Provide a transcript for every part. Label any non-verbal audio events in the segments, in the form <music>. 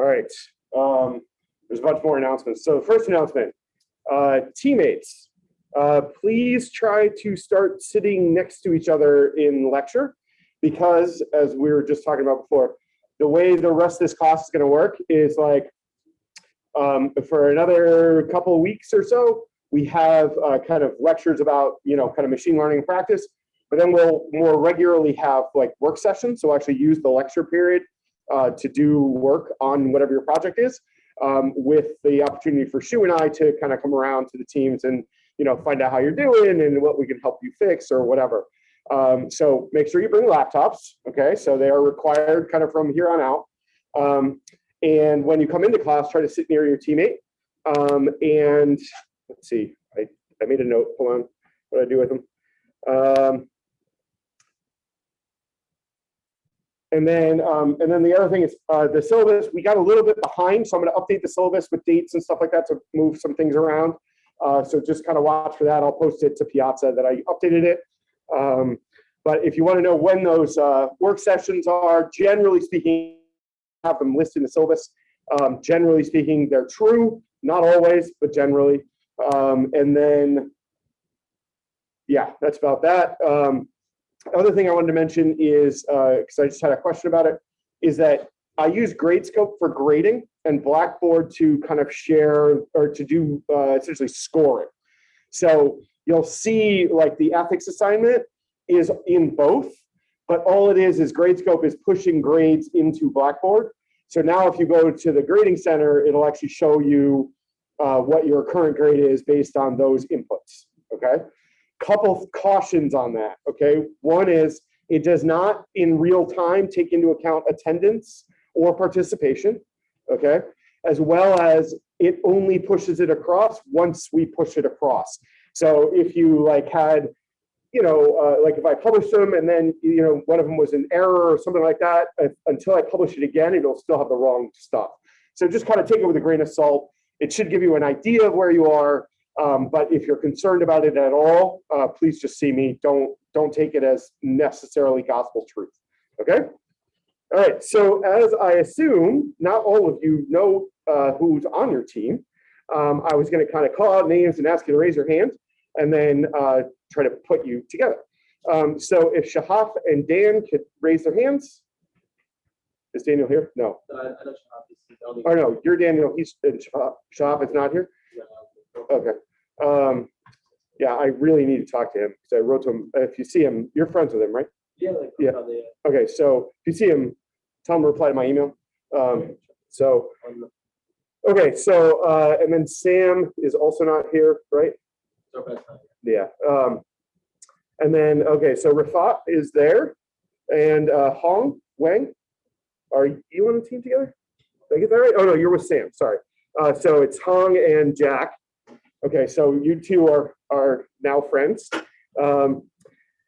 All right. Um, there's a bunch more announcements. So the first announcement, uh, teammates, uh, please try to start sitting next to each other in lecture because as we were just talking about before, the way the rest of this class is going to work is like um, for another couple of weeks or so, we have uh, kind of lectures about, you know, kind of machine learning practice, but then we'll more regularly have like work sessions. So we'll actually use the lecture period uh, to do work on whatever your project is um, with the opportunity for Shu and I to kind of come around to the teams and, you know, find out how you're doing and what we can help you fix or whatever. Um, so make sure you bring laptops, okay? So they are required kind of from here on out. Um, and when you come into class, try to sit near your teammate. Um, and let's see, I, I made a note, hold on, what I do with them? Um, and then, um, and then the other thing is uh, the syllabus, we got a little bit behind, so I'm gonna update the syllabus with dates and stuff like that to move some things around. Uh, so just kind of watch for that. I'll post it to Piazza that I updated it. Um, but if you want to know when those uh, work sessions are, generally speaking, have them listed in the syllabus. Um, generally speaking, they're true, not always, but generally. Um, and then, yeah, that's about that. Um, other thing I wanted to mention is, because uh, I just had a question about it, is that I use Gradescope for grading and Blackboard to kind of share or to do uh, essentially scoring. So you'll see like the ethics assignment is in both, but all it is is Gradescope is pushing grades into Blackboard. So now if you go to the grading center, it'll actually show you uh, what your current grade is based on those inputs, okay? Couple of cautions on that, okay? One is it does not in real time take into account attendance or participation, okay? As well as it only pushes it across once we push it across. So if you like had, you know, uh, like if I published them and then, you know, one of them was an error or something like that, if, until I publish it again, it'll still have the wrong stuff. So just kind of take it with a grain of salt. It should give you an idea of where you are. Um, but if you're concerned about it at all, uh, please just see me. Don't don't take it as necessarily gospel truth. Okay. All right. So as I assume, not all of you know uh, who's on your team. Um, I was going to kind of call out names and ask you to raise your hand and then uh, try to put you together. Um, so if Shahaf and Dan could raise their hands. Is Daniel here? No. Uh, oh no, you're Daniel. He's Shahaf, Shahaf is not here. Okay. Um, yeah, I really need to talk to him because I wrote to him. If you see him, you're friends with him, right? Yeah. Like yeah. Okay, so if you see him, tell him to reply to my email. Um, so Okay, so uh, and then Sam is also not here, right? Yeah. Um, and then okay, so Rafat is there, and uh, Hong Wang, are you on the team together? Did I get that right? Oh no, you're with Sam. Sorry. Uh, so it's Hong and Jack. Okay, so you two are are now friends. Um,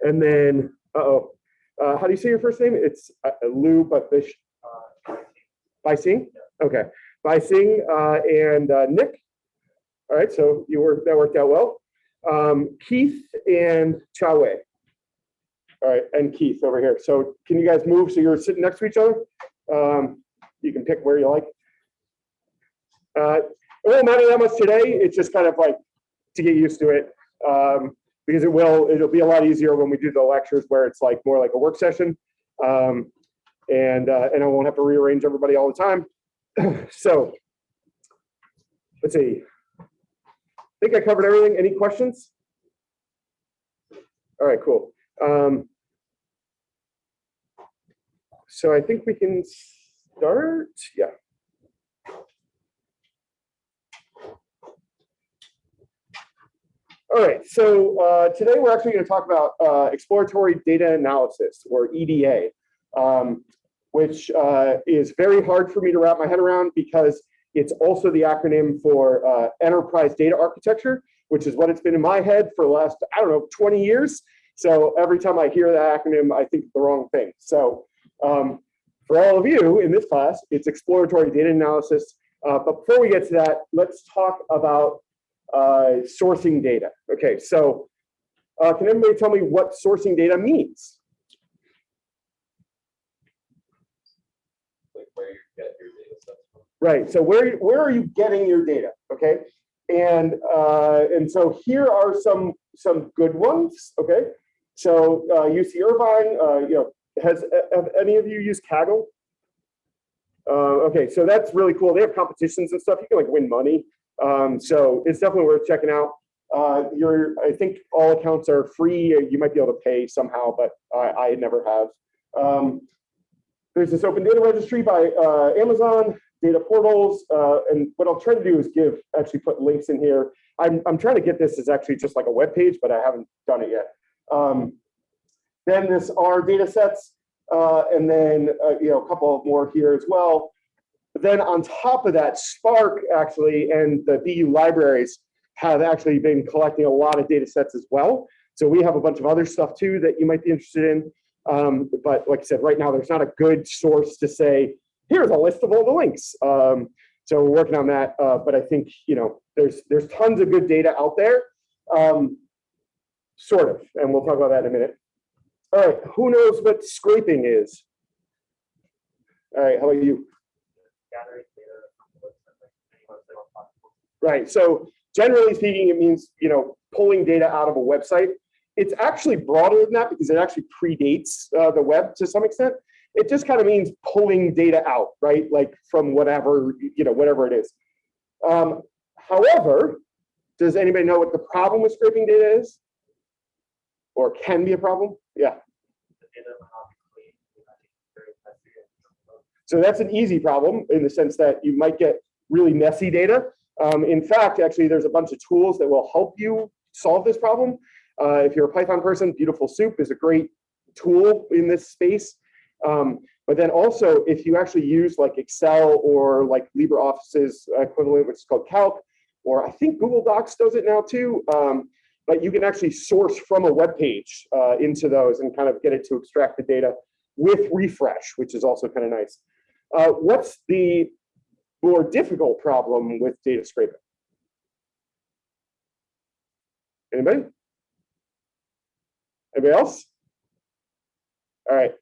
and then, uh oh, uh, how do you say your first name? It's uh, Lou, but fish. Uh, By Sing. Okay. By Singh uh, and uh, Nick. All right, so you were that worked out well. Um, Keith and Chawe. All right, and Keith over here. So can you guys move so you're sitting next to each other? Um, you can pick where you like. It won't matter that much today. It's just kind of like to get used to it um, because it will. It'll be a lot easier when we do the lectures where it's like more like a work session, um, and uh, and I won't have to rearrange everybody all the time. <clears throat> so let's see. I think I covered everything. Any questions? All right, cool. Um, so I think we can start. Yeah. All right, so uh, today we're actually going to talk about uh, exploratory data analysis, or EDA. Um, which uh, is very hard for me to wrap my head around because it's also the acronym for uh, Enterprise Data Architecture, which is what it's been in my head for the last, I don't know, 20 years. So every time I hear that acronym, I think the wrong thing. So um, for all of you in this class, it's exploratory data analysis. Uh, but before we get to that, let's talk about uh, sourcing data. Okay, so uh, can everybody tell me what sourcing data means? where you get your data sets from. Right. So where where are you getting your data? Okay. And uh, and so here are some some good ones. Okay. So uh, UC Irvine, uh, you know, has have any of you used Kaggle? Uh, okay, so that's really cool. They have competitions and stuff. You can like win money. Um, so it's definitely worth checking out. Uh, I think all accounts are free. You might be able to pay somehow, but I, I never have. Um, there's this open data registry by uh, Amazon, data portals, uh, and what I'll try to do is give, actually put links in here. I'm, I'm trying to get this as actually just like a web page, but I haven't done it yet. Um, then this R data sets, uh, and then uh, you know a couple more here as well. Then on top of that, Spark actually and the BU libraries have actually been collecting a lot of data sets as well. So we have a bunch of other stuff too that you might be interested in. Um, but like I said, right now there's not a good source to say, here's a list of all the links. Um, so we're working on that. Uh, but I think you know there's there's tons of good data out there, um, sort of, and we'll talk about that in a minute. All right, who knows what scraping is? All right, how about you? Right, so generally speaking, it means, you know, pulling data out of a website. It's actually broader than that because it actually predates uh, the web to some extent. It just kind of means pulling data out, right? Like from whatever, you know, whatever it is. Um, however, does anybody know what the problem with scraping data is? Or can be a problem? Yeah. So that's an easy problem in the sense that you might get really messy data. Um, in fact, actually, there's a bunch of tools that will help you solve this problem. Uh, if you're a Python person, Beautiful Soup is a great tool in this space. Um, but then also, if you actually use like Excel or like LibreOffice's equivalent, which is called Calc, or I think Google Docs does it now too, um, but you can actually source from a web page uh, into those and kind of get it to extract the data with refresh, which is also kind of nice. Uh, what's the more difficult problem with data scraping? Anybody? Anybody else? All right.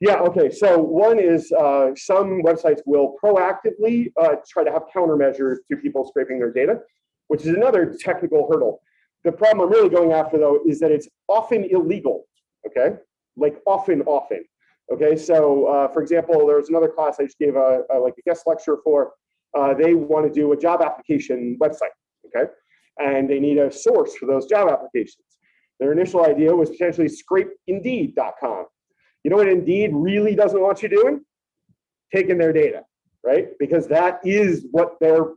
Yeah, okay, so one is uh, some websites will proactively uh, try to have countermeasures to people scraping their data, which is another technical hurdle. The problem I'm really going after though is that it's often illegal, okay? Like often, often. Okay, so uh, for example, there was another class I just gave a, a like a guest lecture for. Uh, they want to do a job application website, okay? And they need a source for those job applications. Their initial idea was potentially scrape indeed.com you know what Indeed really doesn't want you doing? Taking their data, right? Because that is what their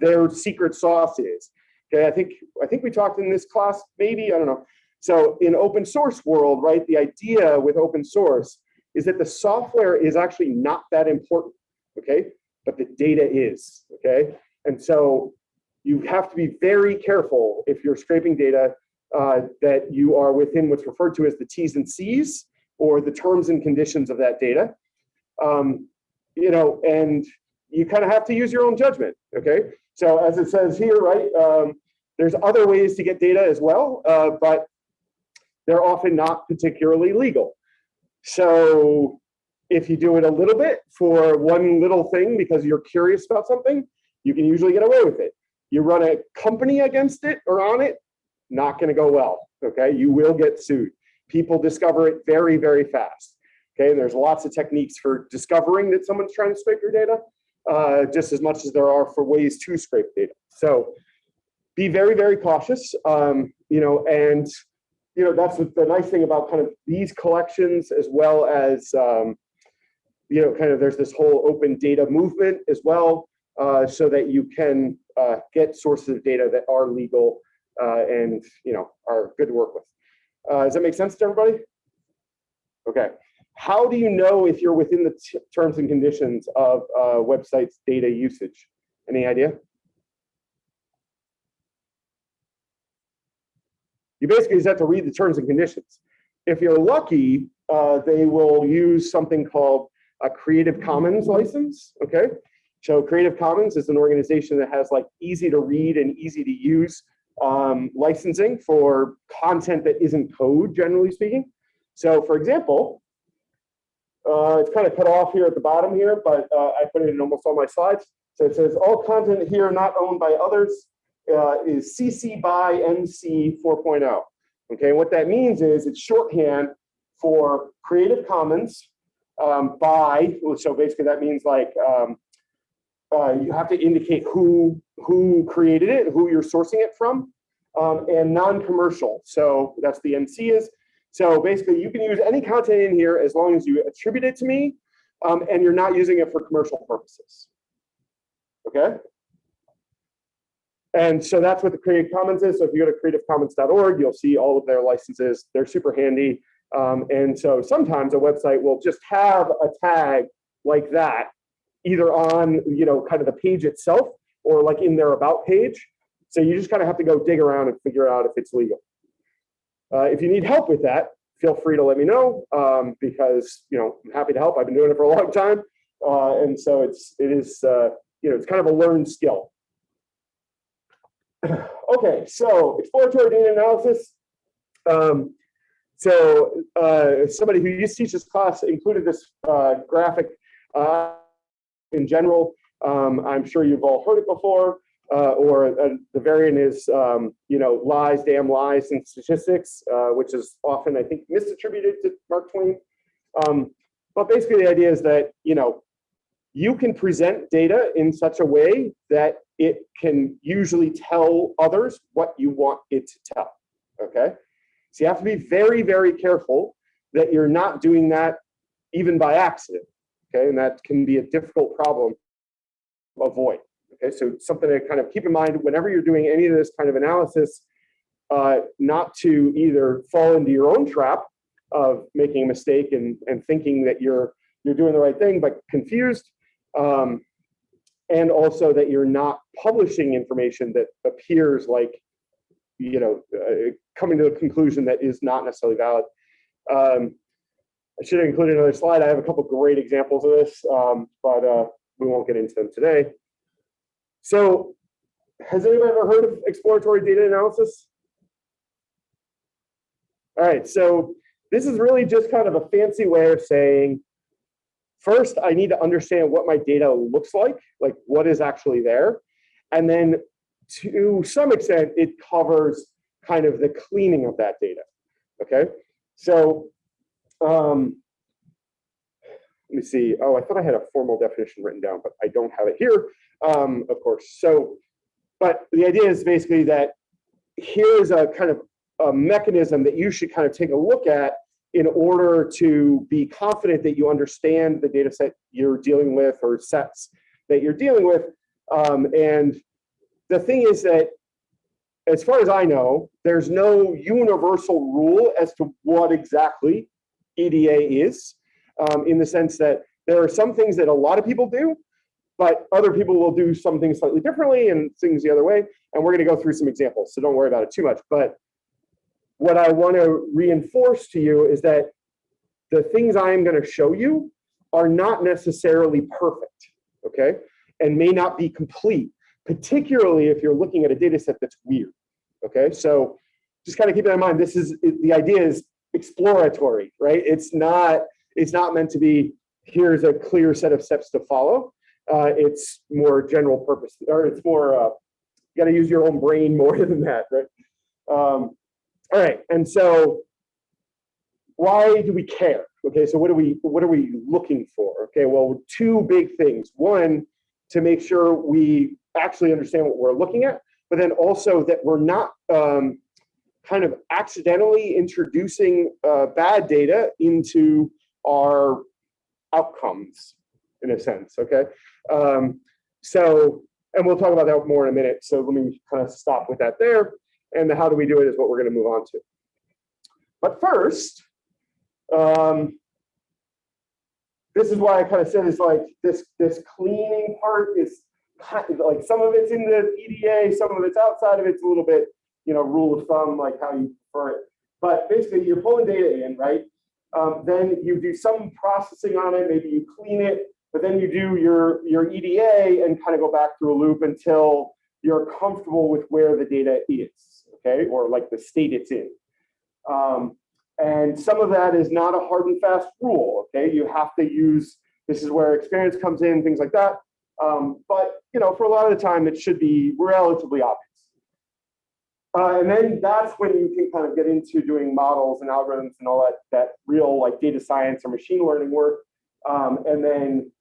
their secret sauce is. Okay, I think I think we talked in this class, maybe, I don't know. So in open source world, right, the idea with open source is that the software is actually not that important, okay? But the data is, okay? And so you have to be very careful if you're scraping data uh, that you are within what's referred to as the T's and C's, or the terms and conditions of that data. Um, you know, and you kind of have to use your own judgment, okay? So as it says here, right, um, there's other ways to get data as well, uh, but they're often not particularly legal. So if you do it a little bit for one little thing because you're curious about something, you can usually get away with it. You run a company against it or on it, not gonna go well, okay? You will get sued people discover it very, very fast. Okay, there's lots of techniques for discovering that someone's trying to scrape your data, uh, just as much as there are for ways to scrape data. So be very, very cautious, um, you know, and you know, that's the nice thing about kind of these collections as well as, um, you know, kind of there's this whole open data movement as well, uh, so that you can uh, get sources of data that are legal uh, and, you know, are good to work with. Uh, does that make sense to everybody? Okay. How do you know if you're within the terms and conditions of uh, website's data usage? Any idea? You basically just have to read the terms and conditions. If you're lucky, uh, they will use something called a Creative Commons license, okay? So Creative Commons is an organization that has like easy to read and easy to use um, licensing for content that isn't code, generally speaking. So for example, Uh, it's kind of cut off here at the bottom here, but uh, I put it in almost all my slides. So it says all content here not owned by others uh, is CC by NC 4.0. Okay, what that means is it's shorthand for Creative Commons um, by, so basically that means like um, uh, you have to indicate who who created it, who you're sourcing it from, um, and non-commercial. So that's the NC is. So basically, you can use any content in here as long as you attribute it to me, um, and you're not using it for commercial purposes. Okay. And so that's what the Creative Commons is. So if you go to creativecommons.org, you'll see all of their licenses. They're super handy. Um, and so sometimes a website will just have a tag like that, either on, you know, kind of the page itself or like in their about page. So you just kind of have to go dig around and figure out if it's legal. Uh, if you need help with that, feel free to let me know um, because, you know, I'm happy to help. I've been doing it for a long time. Uh, and so it's, it is, uh, you know, it's kind of a learned skill. <clears throat> okay, so exploratory data analysis. Um, so uh, somebody who used to teach this class included this uh, graphic uh, in general. Um, I'm sure you've all heard it before, uh, or uh, the variant is, um, you know, lies, damn lies and statistics, uh, which is often, I think, misattributed to Mark Twain. Um, but basically the idea is that, you know, you can present data in such a way that it can usually tell others what you want it to tell, okay? So you have to be very, very careful that you're not doing that even by accident. Okay, and that can be a difficult problem to avoid. Okay, so something to kind of keep in mind whenever you're doing any of this kind of analysis, uh, not to either fall into your own trap of making a mistake and, and thinking that you're you're doing the right thing, but confused, um, and also that you're not publishing information that appears like you know, uh, coming to a conclusion that is not necessarily valid. Um, I should have included another slide. I have a couple great examples of this, um, but uh, we won't get into them today. So has anyone ever heard of exploratory data analysis? All right, so this is really just kind of a fancy way of saying, first, I need to understand what my data looks like, like what is actually there. And then to some extent, it covers kind of the cleaning of that data. Okay, so um, let me see. Oh, I thought I had a formal definition written down, but I don't have it here, um, of course. So, but the idea is basically that here's a kind of a mechanism that you should kind of take a look at in order to be confident that you understand the data set you're dealing with or sets that you're dealing with. Um, and the thing is that as far as I know, there's no universal rule as to what exactly EDA is, um, in the sense that there are some things that a lot of people do, but other people will do some things slightly differently and things the other way. And we're going to go through some examples, so don't worry about it too much. But what I want to reinforce to you is that the things I am going to show you are not necessarily perfect, okay, and may not be complete particularly if you're looking at a data set that's weird. Okay, so just kind of keep that in mind. This is the idea is exploratory, right? It's not it's not meant to be here's a clear set of steps to follow. Uh, it's more general purpose, or it's more uh, you got to use your own brain <laughs> more than that, right? Um, all right, and so why do we care? Okay, so what are we what are we looking for? Okay, well, two big things. One, to make sure we actually understand what we're looking at, but then also that we're not um, kind of accidentally introducing uh, bad data into our outcomes in a sense, okay? Um, so, and we'll talk about that more in a minute. So let me kind of stop with that there. And the how do we do it is what we're gonna move on to. But first, um, this is why I kind of said it's like this, this cleaning part is kind of like some of it's in the EDA, some of it's outside of it. It's a little bit, you know, rule of thumb, like how you prefer it. But basically, you're pulling data in, right? Um, then you do some processing on it. Maybe you clean it, but then you do your your EDA and kind of go back through a loop until you're comfortable with where the data is, okay, or like the state it's in. Um, And some of that is not a hard and fast rule, okay? You have to use, this is where experience comes in, things like that. Um, but, you know, for a lot of the time, it should be relatively obvious. Uh, and then that's when you can kind of get into doing models and algorithms and all that, that real like data science or machine learning work. Um, and then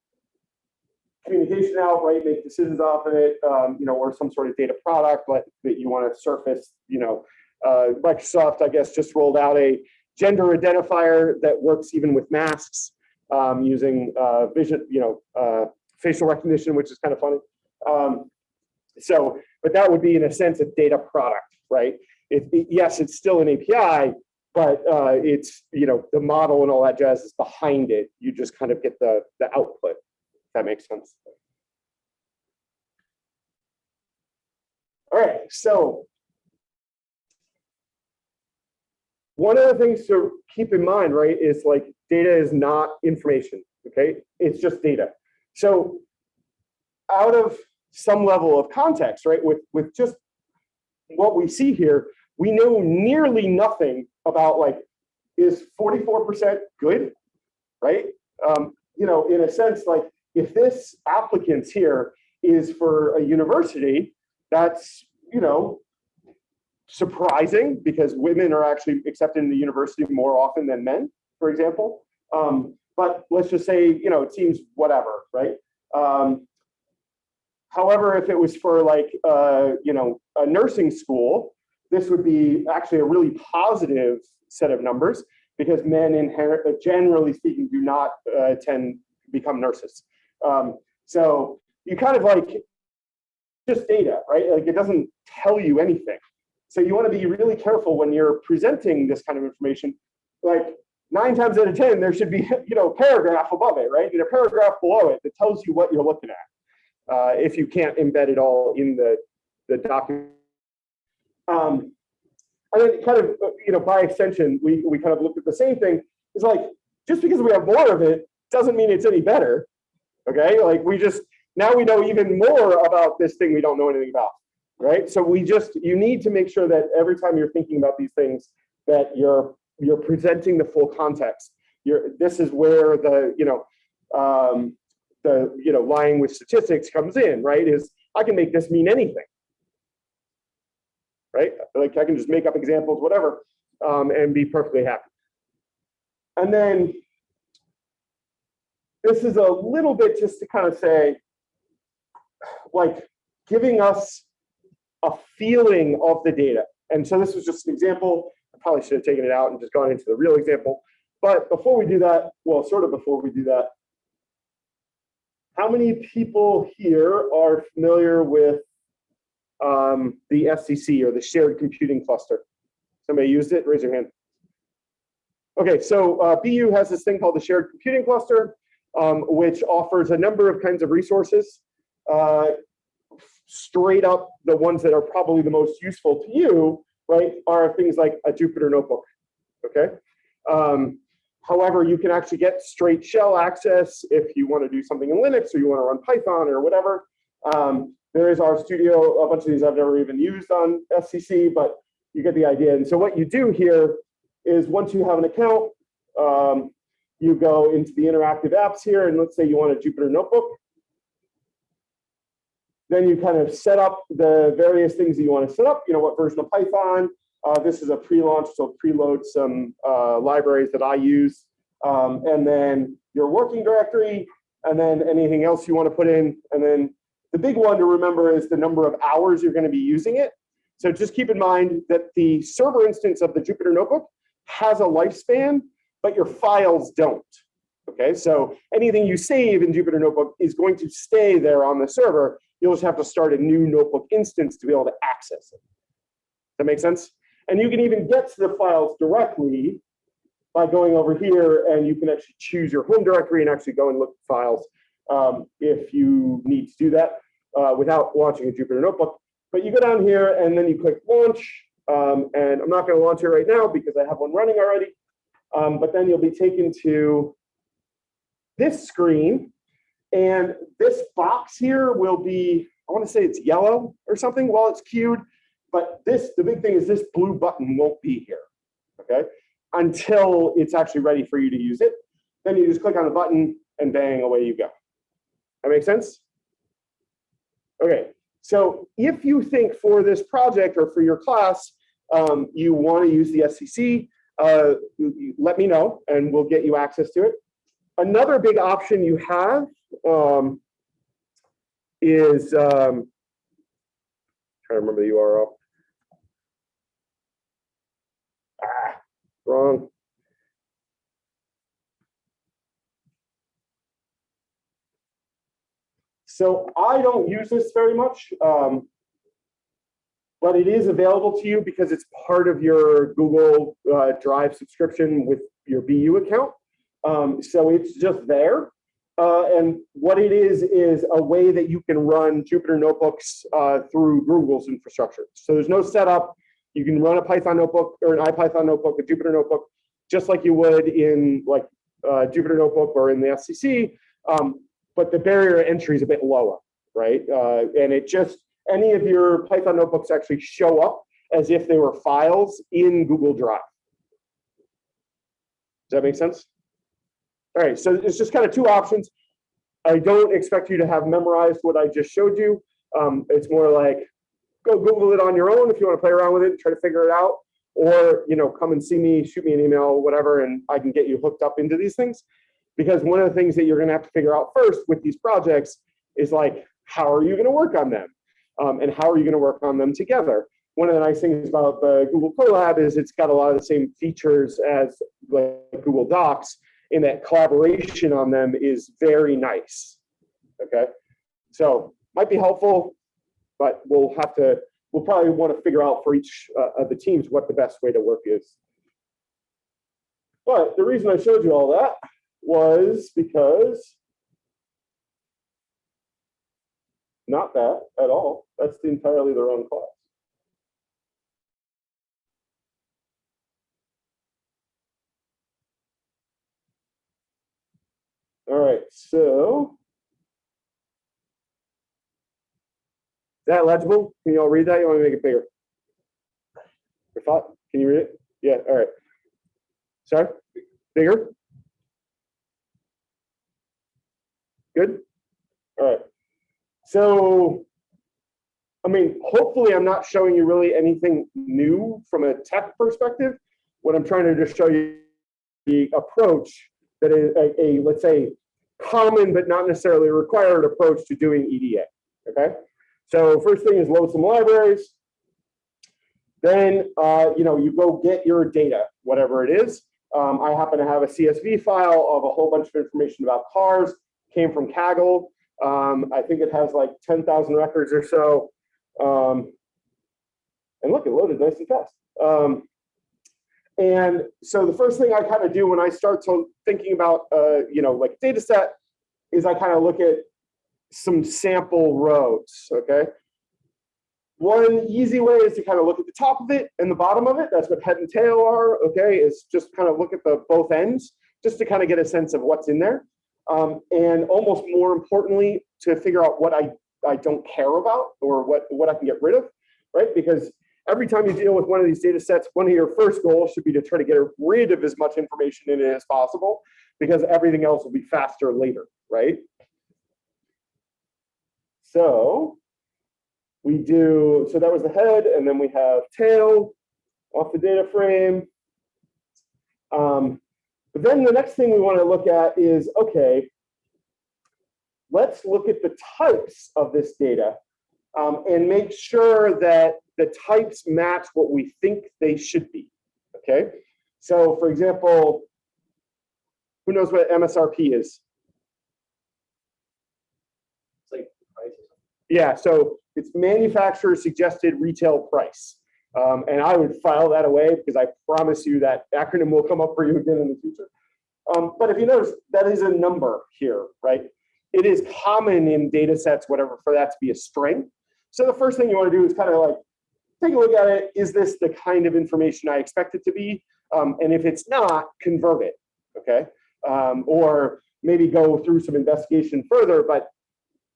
communication out, right? Make decisions off of it, um, you know, or some sort of data product like that you want to surface, you know, uh, Microsoft, I guess, just rolled out a gender identifier that works even with masks um, using uh, vision, you know, uh, facial recognition, which is kind of funny. Um, so, but that would be in a sense a data product, right? It, it, yes, it's still an API, but uh, it's, you know, the model and all that jazz is behind it. You just kind of get the, the output, that makes sense. All right, so one of the things to keep in mind, right, is like data is not information, okay? It's just data. So out of some level of context, right, with, with just what we see here, we know nearly nothing about like, is 44% good, right? Um, you know, in a sense, like if this applicant here is for a university, that's, you know, surprising because women are actually accepted in the university more often than men, for example. Um, but let's just say, you know, it seems whatever, right? Um, however, if it was for like, uh, you know, a nursing school, this would be actually a really positive set of numbers because men inherit, uh, generally speaking, do not uh, tend become nurses. Um, so you kind of like just data, right? Like it doesn't tell you anything. So you want to be really careful when you're presenting this kind of information. Like nine times out of 10, there should be, <laughs> you know, a paragraph above it, right? And a paragraph below it that tells you what you're looking at. Uh, if you can't embed it all in the, the document. Um, and then kind of, you know, by extension, we, we kind of looked at the same thing. It's like, just because we have more of it doesn't mean it's any better. Okay, like we just, now we know even more about this thing we don't know anything about right? So we just, you need to make sure that every time you're thinking about these things, that you're you're presenting the full context. You're, this is where the, you know, um, the, you know, lying with statistics comes in, right? Is I can make this mean anything, right? Like I can just make up examples, whatever, um, and be perfectly happy. And then this is a little bit just to kind of say, like giving us a feeling of the data. And so this was just an example. I probably should have taken it out and just gone into the real example. But before we do that, well, sort of before we do that, how many people here are familiar with um, the SCC or the shared computing cluster? Somebody used it? Raise your hand. Okay, so uh, BU has this thing called the shared computing cluster, um, which offers a number of kinds of resources. Uh, straight up the ones that are probably the most useful to you, right, are things like a Jupyter notebook, okay? Um, however, you can actually get straight shell access if you want to do something in Linux or you want to run Python or whatever. Um, there is Studio. a bunch of these I've never even used on SCC, but you get the idea. And so what you do here is once you have an account, um, you go into the interactive apps here, and let's say you want a Jupyter notebook. Then you kind of set up the various things that you want to set up, you know, what version of Python. Uh, this is a pre-launch, so preload some uh, libraries that I use. Um, and then your working directory, and then anything else you want to put in. And then the big one to remember is the number of hours you're going to be using it. So just keep in mind that the server instance of the Jupyter Notebook has a lifespan, but your files don't. Okay, so anything you save in Jupyter Notebook is going to stay there on the server. You'll just have to start a new notebook instance to be able to access it. That makes sense? And you can even get to the files directly by going over here and you can actually choose your home directory and actually go and look at files um, if you need to do that uh, without launching a Jupyter Notebook. But you go down here and then you click launch. Um, and I'm not going to launch it right now because I have one running already. Um, but then you'll be taken to this screen and this box here will be, I want to say it's yellow or something while it's queued. But this, the big thing is this blue button won't be here. Okay. until it's actually ready for you to use it. Then you just click on the button and bang, away you go. That makes sense? Okay, so if you think for this project or for your class, um, you want to use the SCC, uh, let me know and we'll get you access to it. Another big option you have um, is, um, trying to remember the URL. Ah, wrong. So I don't use this very much, um, but it is available to you because it's part of your Google uh, Drive subscription with your BU account. Um, so it's just there. Uh, and what it is, is a way that you can run Jupyter notebooks uh, through Google's infrastructure. So there's no setup. You can run a Python notebook or an IPython notebook, a Jupyter notebook, just like you would in like uh, Jupyter notebook or in the SCC. Um, but the barrier entry is a bit lower, right? Uh, and it just, any of your Python notebooks actually show up as if they were files in Google Drive. Does that make sense? All right, so it's just kind of two options. I don't expect you to have memorized what I just showed you. Um, it's more like go Google it on your own if you want to play around with it try to figure it out, or you know, come and see me, shoot me an email, whatever, and I can get you hooked up into these things. Because one of the things that you're going to have to figure out first with these projects is like, how are you going to work on them? Um, and how are you going to work on them together? One of the nice things about the Google Colab is it's got a lot of the same features as like Google Docs in that collaboration on them is very nice. Okay, so might be helpful, but we'll have to, we'll probably want to figure out for each uh, of the teams what the best way to work is. But the reason I showed you all that was because not that at all. That's entirely the wrong class. All right, so is that legible? Can you all read that? You want me to make it bigger? Rafat, can you read it? Yeah, all right. Sorry, bigger? Good? All right. So, I mean, hopefully I'm not showing you really anything new from a tech perspective. What I'm trying to just show you the approach that is a, a let's say, common but not necessarily required approach to doing EDA, okay? So first thing is load some libraries. Then, uh, you know, you go get your data, whatever it is. Um, I happen to have a CSV file of a whole bunch of information about cars came from Kaggle. Um, I think it has like 10,000 records or so. Um, and look, it loaded nice and fast. Um, and so the first thing I kind of do when I start to thinking about, uh, you know, like data set is I kind of look at some sample rows, okay? One easy way is to kind of look at the top of it and the bottom of it. That's what head and tail are, okay? Is just kind of look at the both ends just to kind of get a sense of what's in there. Um, and almost more importantly, to figure out what I, I don't care about or what, what I can get rid of, right? Because every time you deal with one of these data sets, one of your first goals should be to try to get rid of as much information in it as possible because everything else will be faster later, right? So we do, so that was the head, and then we have tail off the data frame. Um, but then the next thing we want to look at is, okay, let's look at the types of this data um, and make sure that the types match what we think they should be, okay? So for example, who knows what MSRP is? Yeah, so it's manufacturer suggested retail price. Um, and I would file that away because I promise you that acronym will come up for you again in the future. Um, but if you notice, that is a number here, right? It is common in data sets, whatever, for that to be a string. So the first thing you want to do is kind of like take a look at it. Is this the kind of information I expect it to be? Um, and if it's not, convert it, okay? Um, or maybe go through some investigation further, but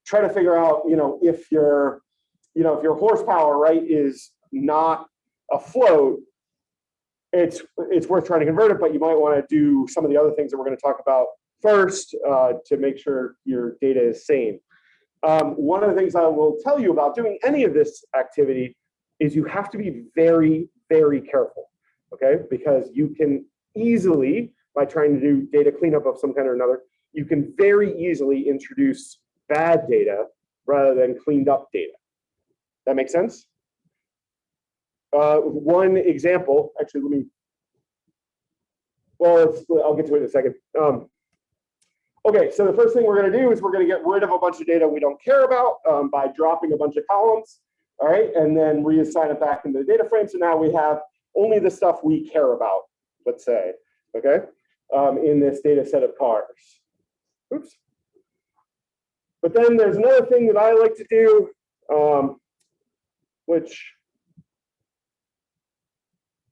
try to figure out, you know, if your, you know, if your horsepower, right, is not a float, it's, it's worth trying to convert it, but you might want to do some of the other things that we're going to talk about first uh, to make sure your data is sane. Um, one of the things I will tell you about doing any of this activity is you have to be very, very careful, okay? Because you can easily, by trying to do data cleanup of some kind or another, you can very easily introduce bad data rather than cleaned up data. That makes sense? Uh, one example, actually, let me, well, I'll get to it in a second. Um, okay, so the first thing we're gonna do is we're gonna get rid of a bunch of data we don't care about um, by dropping a bunch of columns, all right, and then reassign it back into the data frame. So now we have only the stuff we care about, let's say, okay, um, in this data set of cars. Oops. But then there's another thing that I like to do, um, which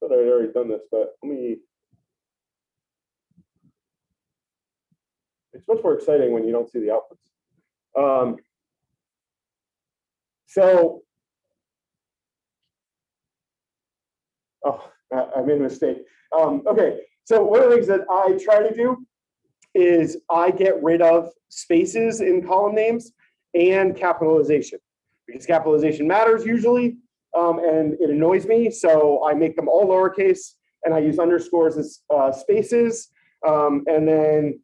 I thought I'd already done this, but let me. It's much more exciting when you don't see the outputs. Um, so. Oh, I, I made a mistake. Um, okay, so one of the things that I try to do is I get rid of spaces in column names and capitalization because capitalization matters usually um, and it annoys me. So I make them all lowercase and I use underscores as uh, spaces. Um, and then,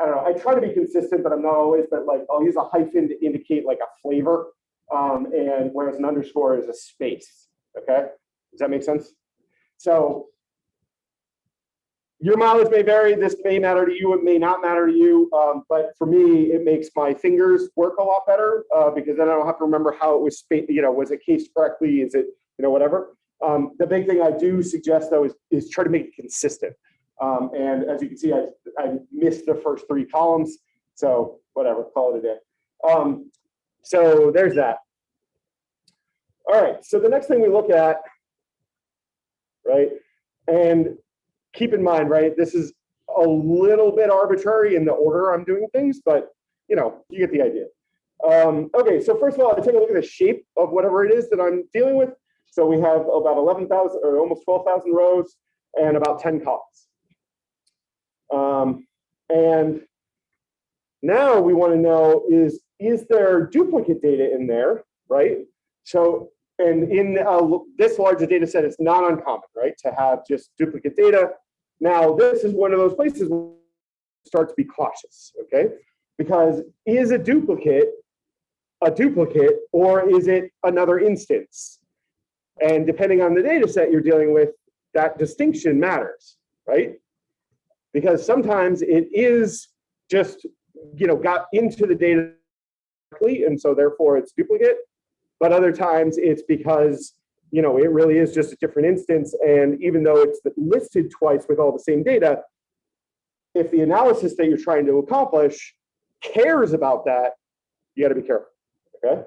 I don't know, I try to be consistent, but I'm not always, but like I'll use a hyphen to indicate like a flavor. Um, and whereas an underscore is a space, okay? Does that make sense? So your mileage may vary. This may matter to you. It may not matter to you. Um, but for me, it makes my fingers work a lot better uh, because then I don't have to remember how it was, you know, was it cased correctly? Is it, you know, whatever. Um, the big thing I do suggest though is, is try to make it consistent. Um, and as you can see, I, I missed the first three columns. So whatever, call it a day. Um, so there's that. All right, so the next thing we look at, right, and keep in mind, right, this is a little bit arbitrary in the order I'm doing things, but you know, you get the idea. Um, okay, so first of all, I take a look at the shape of whatever it is that I'm dealing with. So we have about 11,000 or almost 12,000 rows and about 10 columns. Um, and now we want to know is, is there duplicate data in there, right? So, and in uh, this larger data set, it's not uncommon, right, to have just duplicate data. Now, this is one of those places where start to be cautious, okay? Because is a duplicate a duplicate or is it another instance? And depending on the data set you're dealing with, that distinction matters, right? Because sometimes it is just, you know, got into the data and so therefore it's duplicate. But other times it's because, you know, it really is just a different instance. And even though it's listed twice with all the same data, if the analysis that you're trying to accomplish cares about that, you got to be careful. Okay.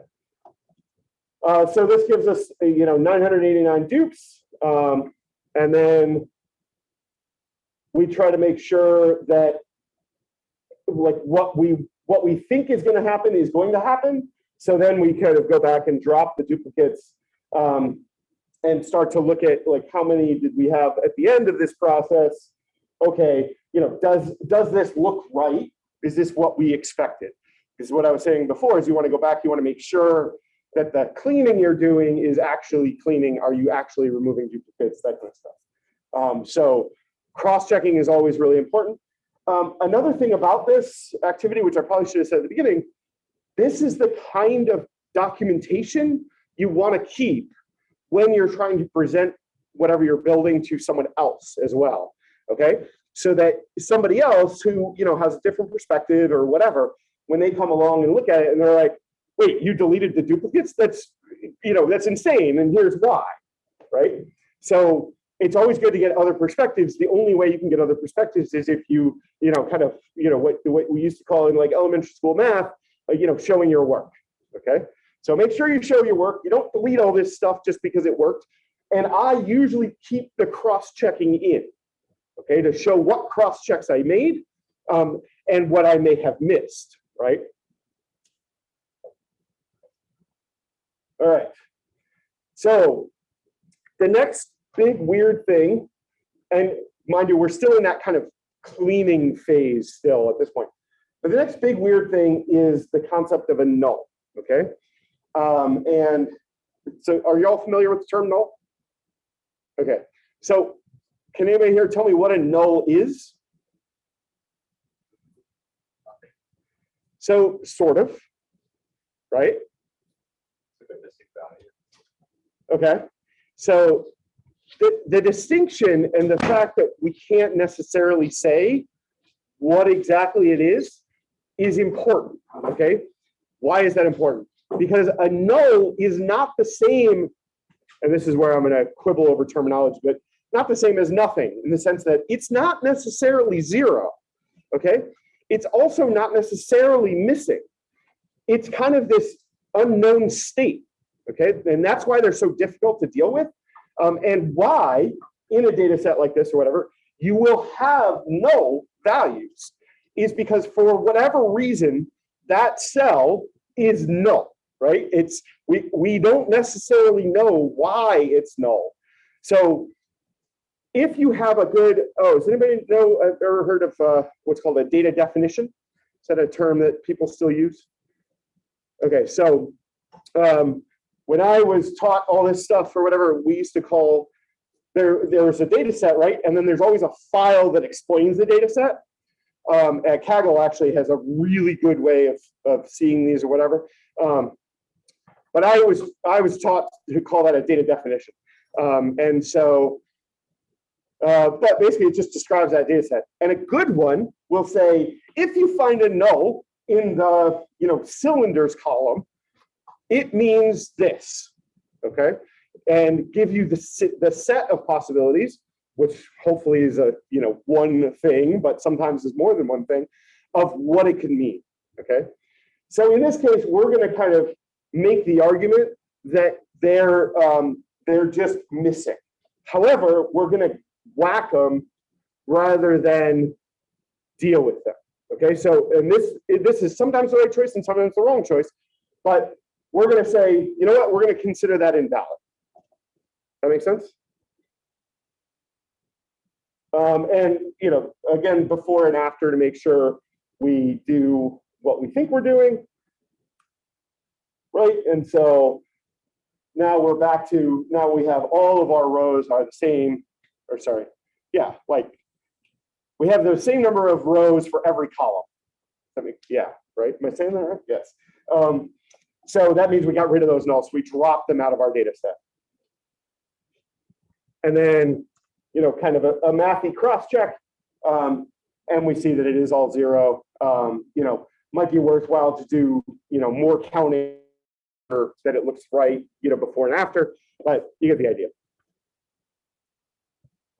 Uh, so this gives us, you know, 989 dupes. Um, and then we try to make sure that like what we what we think is going to happen is going to happen. So then we kind of go back and drop the duplicates um, and start to look at like how many did we have at the end of this process? Okay, you know, does does this look right? Is this what we expected? Because what I was saying before is you want to go back, you want to make sure that the cleaning you're doing is actually cleaning. Are you actually removing duplicates, that kind of stuff. Um, so cross-checking is always really important. Um, another thing about this activity, which I probably should have said at the beginning, this is the kind of documentation you want to keep when you're trying to present whatever you're building to someone else as well. Okay, so that somebody else who you know has a different perspective or whatever, when they come along and look at it and they're like, wait, you deleted the duplicates? That's you know that's insane, and here's why, right? So it's always good to get other perspectives. The only way you can get other perspectives is if you, you know, kind of, you know, what, what we used to call in like elementary school math, you know, showing your work. Okay. So make sure you show your work. You don't delete all this stuff just because it worked. And I usually keep the cross checking in, okay, to show what cross checks I made um, and what I may have missed, right? All right. So the next big weird thing and mind you, we're still in that kind of cleaning phase still at this point. But the next big weird thing is the concept of a null, okay? Um, and so are you all familiar with the term null? Okay, so can anybody here tell me what a null is? So sort of, right? Okay, so the, the distinction and the fact that we can't necessarily say what exactly it is, is important, okay? Why is that important? Because a null is not the same, and this is where I'm gonna quibble over terminology, but not the same as nothing in the sense that it's not necessarily zero, okay? It's also not necessarily missing. It's kind of this unknown state, okay? And that's why they're so difficult to deal with. Um, and why in a data set like this or whatever, you will have no values is because for whatever reason, that cell is null, right? It's, we, we don't necessarily know why it's null. So if you have a good, oh, does anybody know, uh, ever heard of uh, what's called a data definition? Is that a term that people still use? Okay, so um, when I was taught all this stuff or whatever, we used to call, there, there was a data set, right? And then there's always a file that explains the data set. Um, Kaggle actually has a really good way of, of seeing these or whatever. Um, but I was, I was taught to call that a data definition. Um, and so, uh, but basically it just describes that data set. And a good one will say, if you find a null in the you know cylinders column, it means this, okay? And give you the, the set of possibilities, which hopefully is a, you know, one thing, but sometimes is more than one thing, of what it can mean, okay? So in this case, we're gonna kind of make the argument that they're, um, they're just missing. However, we're gonna whack them rather than deal with them. Okay, so and this this is sometimes the right choice and sometimes the wrong choice, but we're going to say, you know what, we're going to consider that invalid. That makes sense? Um, and, you know, again, before and after to make sure we do what we think we're doing. Right, and so now we're back to, now we have all of our rows are the same, or sorry, yeah, like we have the same number of rows for every column. I mean, yeah, right? Am I saying that right? Yes. Um, so that means we got rid of those nulls. We dropped them out of our data set. And then, you know, kind of a, a mathy cross check. Um, and we see that it is all zero. Um, you know, might be worthwhile to do, you know, more counting that it looks right, you know, before and after, but you get the idea.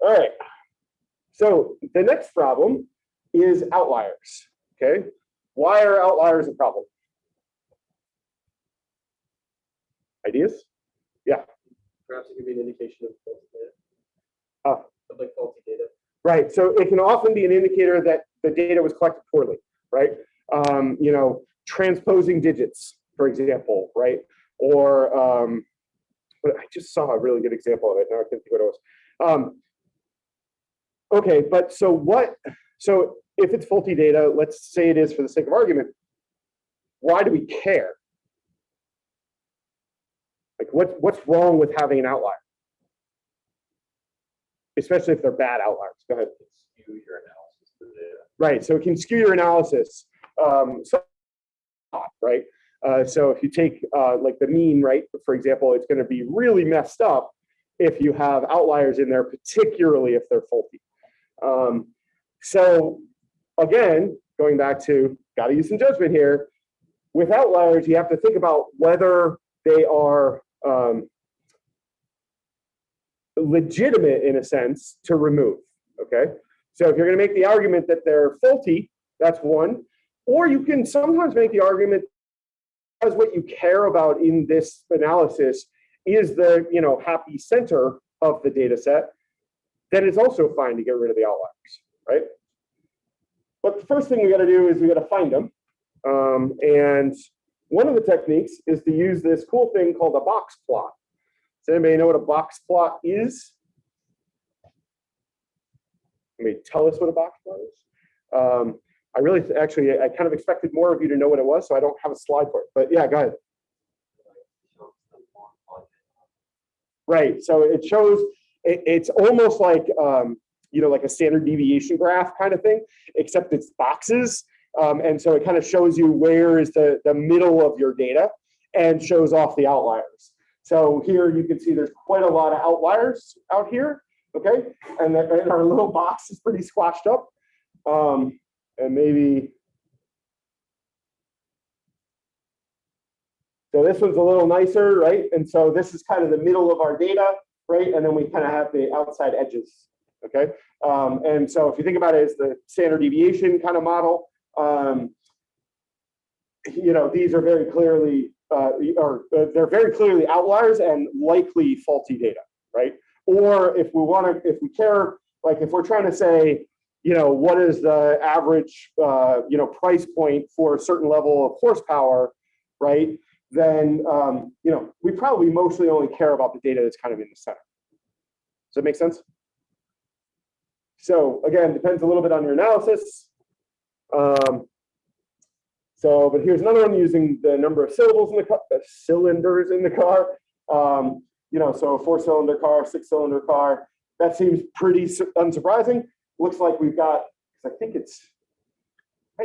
All right. So the next problem is outliers. Okay. Why are outliers a problem? Ideas? Yeah. Perhaps it could be an indication of faulty data. Of like faulty data. Right. So it can often be an indicator that the data was collected poorly, right? Um, you know, transposing digits, for example, right? Or um, but I just saw a really good example of it. Now I can't think what it was. Um, okay, but so what? So if it's faulty data, let's say it is for the sake of argument. Why do we care? Like what, what's wrong with having an outlier? Especially if they're bad outliers. Go ahead. Skew your analysis of the data. Right, so it can skew your analysis. Um, so, right, uh, so if you take uh, like the mean, right, for example, it's going to be really messed up if you have outliers in there, particularly if they're faulty. Um, so again, going back to got to use some judgment here. With outliers, you have to think about whether they are um, legitimate in a sense to remove. Okay, so if you're going to make the argument that they're faulty, that's one. Or you can sometimes make the argument as what you care about in this analysis is the you know happy center of the data set, then it's also fine to get rid of the outliers, right? But the first thing we got to do is we got to find them. Um, and one of the techniques is to use this cool thing called a box plot. Does anybody know what a box plot is? Mean, tell us what a box plot is. Um, I really, actually, I kind of expected more of you to know what it was, so I don't have a slide for it, but yeah, go ahead. Right, so it shows, it, it's almost like, um, you know, like a standard deviation graph kind of thing, except it's boxes. Um, and so it kind of shows you where is the, the middle of your data and shows off the outliers. So here you can see there's quite a lot of outliers out here, okay? And, and our little box is pretty squashed up. Um, and maybe. So this one's a little nicer, right? And so this is kind of the middle of our data, right? And then we kind of have the outside edges, okay? Um, and so if you think about it as the standard deviation kind of model, um, you know, these are very clearly, uh, or uh, they're very clearly outliers and likely faulty data, right? Or if we want to, if we care, like if we're trying to say, you know, what is the average, uh, you know, price point for a certain level of horsepower, right? Then, um, you know, we probably mostly only care about the data that's kind of in the center. Does that make sense? So again, depends a little bit on your analysis. Um, so, but here's another one using the number of syllables in the car, uh, cylinders in the car. Um, you know, so a four-cylinder car, six-cylinder car. That seems pretty unsurprising. Looks like we've got, I think it's,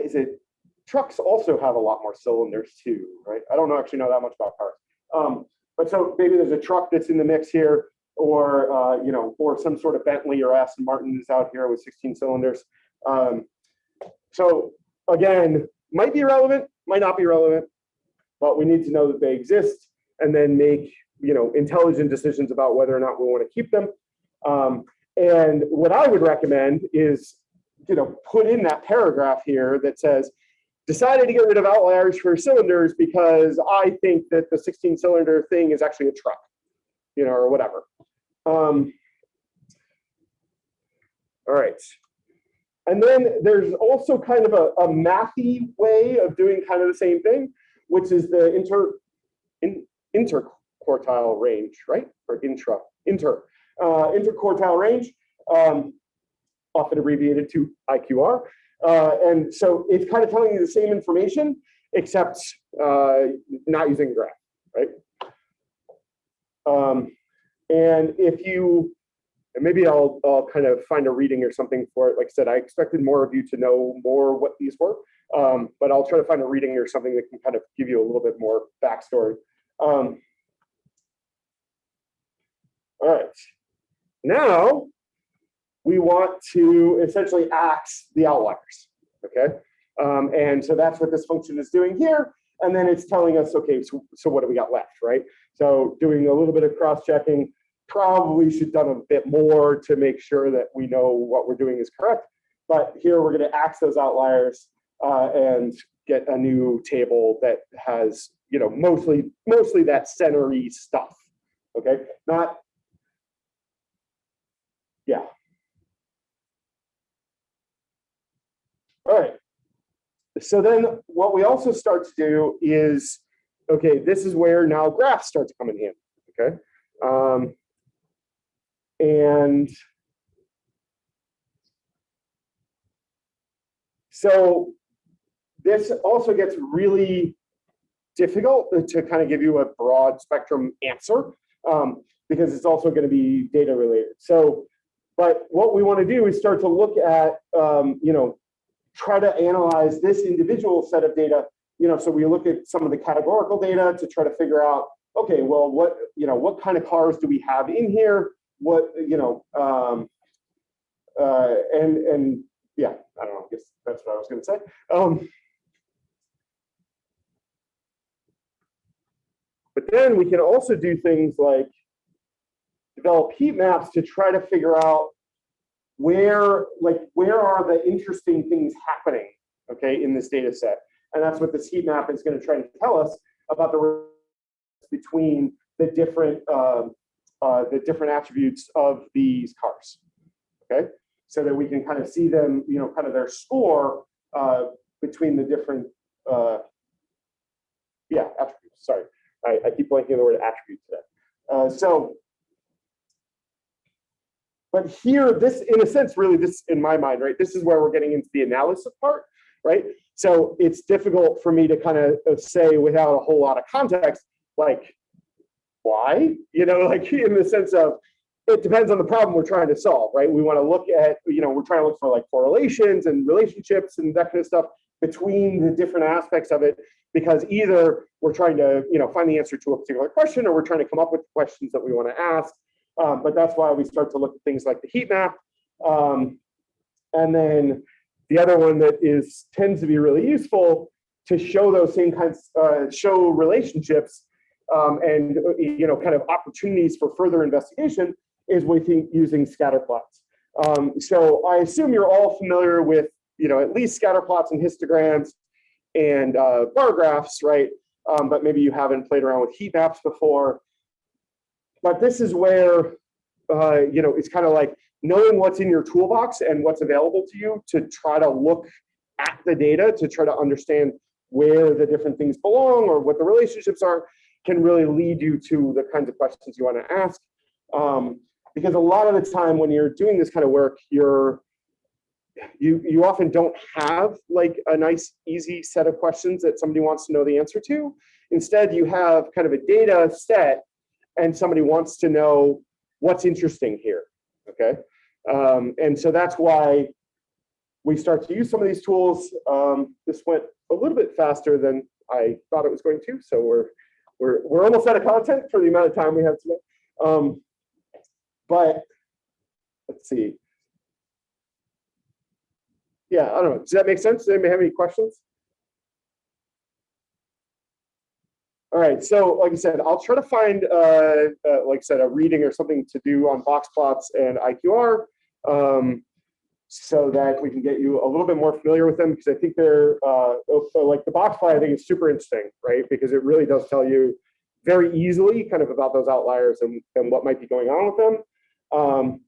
is it? Trucks also have a lot more cylinders too, right? I don't actually know that much about cars. Um, but so maybe there's a truck that's in the mix here, or uh, you know, or some sort of Bentley or Aston Martin is out here with 16 cylinders. Um, so again, might be relevant, might not be relevant, but we need to know that they exist and then make you know intelligent decisions about whether or not we want to keep them. Um, and what I would recommend is you know put in that paragraph here that says decided to get rid of outliers for cylinders because I think that the 16 cylinder thing is actually a truck, you know, or whatever. Um, all right. And then there's also kind of a, a mathy way of doing kind of the same thing, which is the inter in, interquartile range, right? Or intra, inter, uh, interquartile range, um, often abbreviated to IQR. Uh, and so it's kind of telling you the same information, except uh, not using a graph, right? Um, and if you, and maybe I'll, I'll kind of find a reading or something for it. Like I said, I expected more of you to know more what these were, um, but I'll try to find a reading or something that can kind of give you a little bit more backstory. Um, all right, now we want to essentially axe the outliers, okay? Um, and so that's what this function is doing here. And then it's telling us, okay, so, so what do we got left, right? So doing a little bit of cross-checking, probably should done a bit more to make sure that we know what we're doing is correct. But here we're gonna axe those outliers uh, and get a new table that has, you know, mostly, mostly that centery stuff, okay? Not, yeah. All right. So then what we also start to do is, okay, this is where now graphs start to come in handy, okay? Um, and so this also gets really difficult to kind of give you a broad spectrum answer um, because it's also going to be data related. So, but what we want to do is start to look at, um, you know, try to analyze this individual set of data. You know, so we look at some of the categorical data to try to figure out, okay, well, what you know, what kind of cars do we have in here? What you know, um, uh, and and yeah, I don't know. I guess that's what I was going to say. Um, but then we can also do things like develop heat maps to try to figure out where like where are the interesting things happening okay in this data set and that's what this heat map is going to try to tell us about the between the different um, uh, the different attributes of these cars okay? So that we can kind of see them you know kind of their score uh, between the different uh, yeah attributes sorry. I, I keep blanking the word attribute today. Uh, so but here, this, in a sense, really, this, in my mind, right, this is where we're getting into the analysis part, right? So it's difficult for me to kind of say without a whole lot of context, like, why? You know, <laughs> like in the sense of, it depends on the problem we're trying to solve, right? We want to look at, you know, we're trying to look for like correlations and relationships and that kind of stuff between the different aspects of it, because either we're trying to, you know, find the answer to a particular question or we're trying to come up with questions that we want to ask. Um, but that's why we start to look at things like the heat map. Um, and then the other one that is tends to be really useful to show those same kinds, uh, show relationships um, and you know kind of opportunities for further investigation is think using scatter plots. Um, so I assume you're all familiar with you know at least scatter plots and histograms and uh, bar graphs, right? Um, but maybe you haven't played around with heat maps before. But this is where uh, you know it's kind of like knowing what's in your toolbox and what's available to you to try to look at the data to try to understand where the different things belong or what the relationships are can really lead you to the kinds of questions you want to ask. Um, because a lot of the time when you're doing this kind of work, you're you you often don't have like a nice easy set of questions that somebody wants to know the answer to. Instead, you have kind of a data set and somebody wants to know what's interesting here, okay? Um, and so that's why we start to use some of these tools. Um, this went a little bit faster than I thought it was going to, so we're we're we're almost out of content for the amount of time we have today. Um, but let's see. Yeah, I don't know. Does that make sense? Does anybody have any questions? All right, so like I said, I'll try to find, uh, uh, like I said, a reading or something to do on box plots and IQR um, so that we can get you a little bit more familiar with them because I think they're, uh, so like the box plot I think is super interesting, right? Because it really does tell you very easily kind of about those outliers and, and what might be going on with them. Um,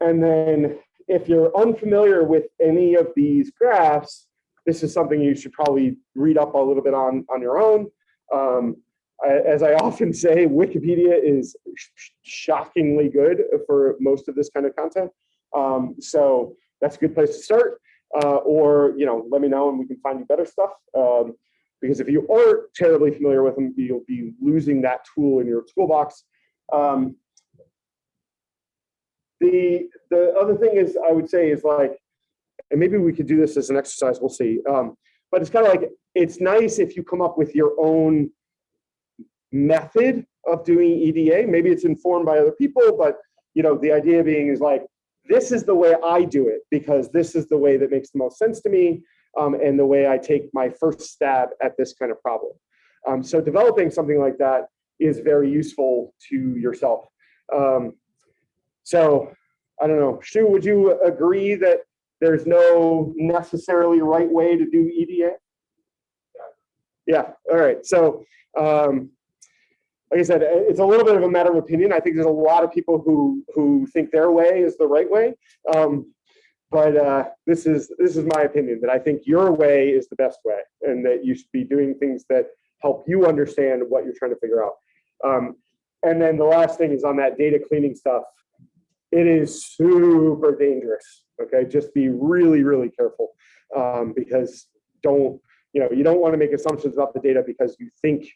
and then if you're unfamiliar with any of these graphs, this is something you should probably read up a little bit on on your own. Um, I, as I <laughs> often say, Wikipedia is sh shockingly good for most of this kind of content. Um, so that's a good place to start. Uh, or you know, let me know and we can find you better stuff. Um, because if you aren't terribly familiar with them, you'll be losing that tool in your toolbox. Um, the the other thing is, I would say, is like, and maybe we could do this as an exercise. We'll see. Um, but it's kind of like it's nice if you come up with your own method of doing EDA. Maybe it's informed by other people, but you know, the idea being is like, this is the way I do it because this is the way that makes the most sense to me um, and the way I take my first stab at this kind of problem. Um, so developing something like that is very useful to yourself. Um, so I don't know, Shu, would you agree that there's no necessarily right way to do EDA? Yeah, all right. So um, like I said, it's a little bit of a matter of opinion. I think there's a lot of people who who think their way is the right way. Um, but uh, this is this is my opinion that I think your way is the best way, and that you should be doing things that help you understand what you're trying to figure out. Um, and then the last thing is on that data cleaning stuff. It is super dangerous. Okay, just be really really careful um, because don't you know you don't want to make assumptions about the data because you think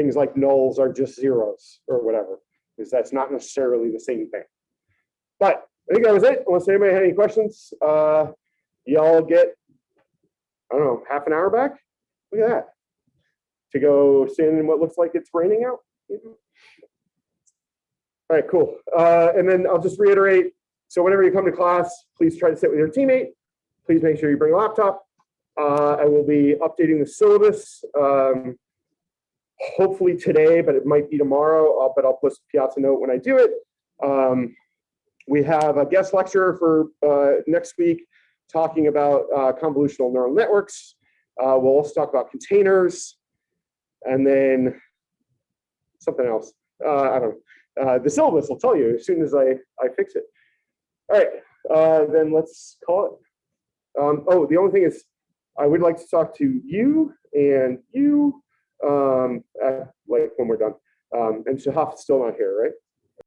things like nulls are just zeros or whatever, because that's not necessarily the same thing. But I think that was it. Unless anybody had any questions, uh, y'all get, I don't know, half an hour back? Look at that. To go stand in what looks like it's raining out. All right, cool. Uh, and then I'll just reiterate. So whenever you come to class, please try to sit with your teammate. Please make sure you bring a laptop. Uh, I will be updating the syllabus. Um, hopefully today, but it might be tomorrow, uh, but I'll post a Piazza note when I do it. Um, we have a guest lecture for uh, next week talking about uh, convolutional neural networks. Uh, we'll also talk about containers and then something else. Uh, I don't know. Uh, the syllabus will tell you as soon as I, I fix it. All right, then let's call it. Um, oh, the only thing is I would like to talk to you and you um, uh, like when we're done. Um, and Shahaf is still not here, right?